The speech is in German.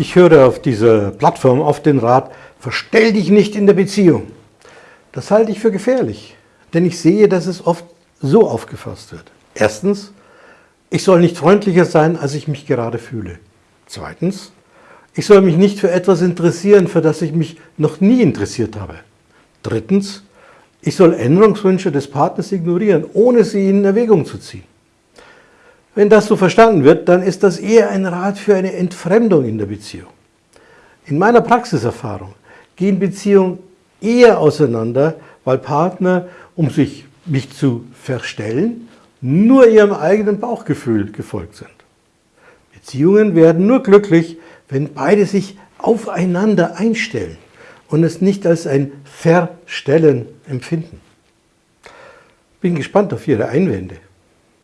Ich höre auf dieser Plattform oft den Rat, verstell dich nicht in der Beziehung. Das halte ich für gefährlich, denn ich sehe, dass es oft so aufgefasst wird. Erstens, ich soll nicht freundlicher sein, als ich mich gerade fühle. Zweitens, ich soll mich nicht für etwas interessieren, für das ich mich noch nie interessiert habe. Drittens, ich soll Änderungswünsche des Partners ignorieren, ohne sie in Erwägung zu ziehen. Wenn das so verstanden wird, dann ist das eher ein Rat für eine Entfremdung in der Beziehung. In meiner Praxiserfahrung gehen Beziehungen eher auseinander, weil Partner, um sich nicht zu verstellen, nur ihrem eigenen Bauchgefühl gefolgt sind. Beziehungen werden nur glücklich, wenn beide sich aufeinander einstellen und es nicht als ein Verstellen empfinden. Bin gespannt auf Ihre Einwände.